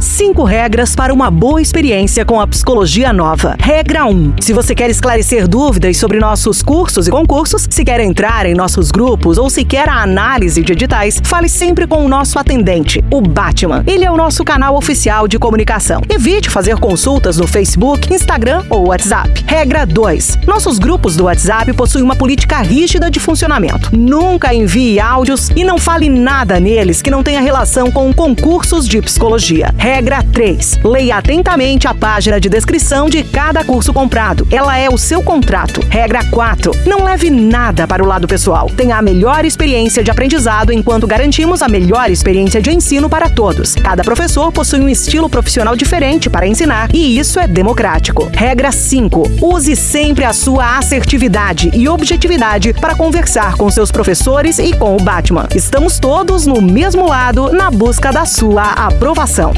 C. Cinco regras para uma boa experiência com a psicologia nova. Regra 1. Se você quer esclarecer dúvidas sobre nossos cursos e concursos, se quer entrar em nossos grupos ou se quer a análise de editais, fale sempre com o nosso atendente, o Batman. Ele é o nosso canal oficial de comunicação. Evite fazer consultas no Facebook, Instagram ou WhatsApp. Regra 2. Nossos grupos do WhatsApp possuem uma política rígida de funcionamento. Nunca envie áudios e não fale nada neles que não tenha relação com concursos de psicologia. Regra 3. Leia atentamente a página de descrição de cada curso comprado. Ela é o seu contrato. Regra 4. Não leve nada para o lado pessoal. Tenha a melhor experiência de aprendizado enquanto garantimos a melhor experiência de ensino para todos. Cada professor possui um estilo profissional diferente para ensinar e isso é democrático. Regra 5. Use sempre a sua assertividade e objetividade para conversar com seus professores e com o Batman. Estamos todos no mesmo lado na busca da sua aprovação.